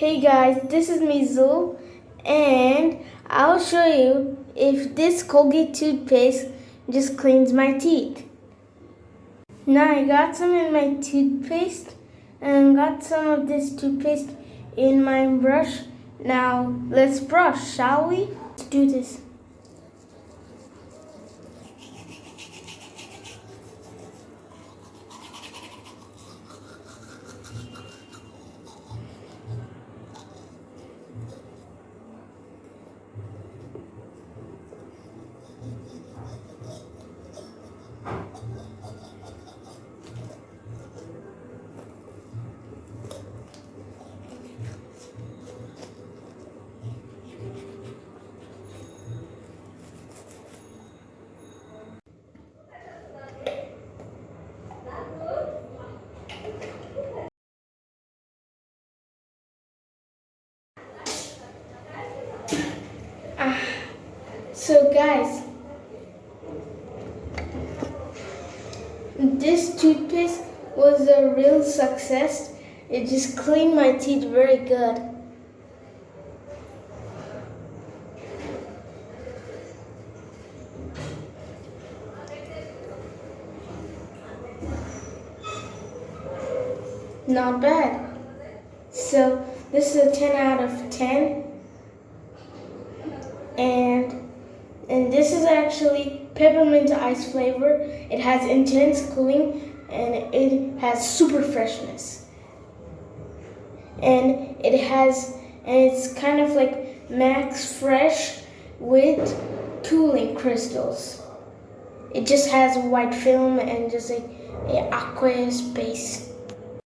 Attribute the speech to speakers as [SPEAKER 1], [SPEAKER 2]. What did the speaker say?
[SPEAKER 1] Hey guys, this is Mizul and I'll show you if this Colgate toothpaste just cleans my teeth. Now I got some in my toothpaste and got some of this toothpaste in my brush. Now let's brush, shall we? Let's do this. So guys, this toothpaste was a real success. It just cleaned my teeth very good. Not bad. So this is a 10 out of 10. And this is actually peppermint ice flavor. It has intense cooling and it has super freshness. And it has, and it's kind of like max fresh with cooling crystals. It just has a white film and just like a aqueous base.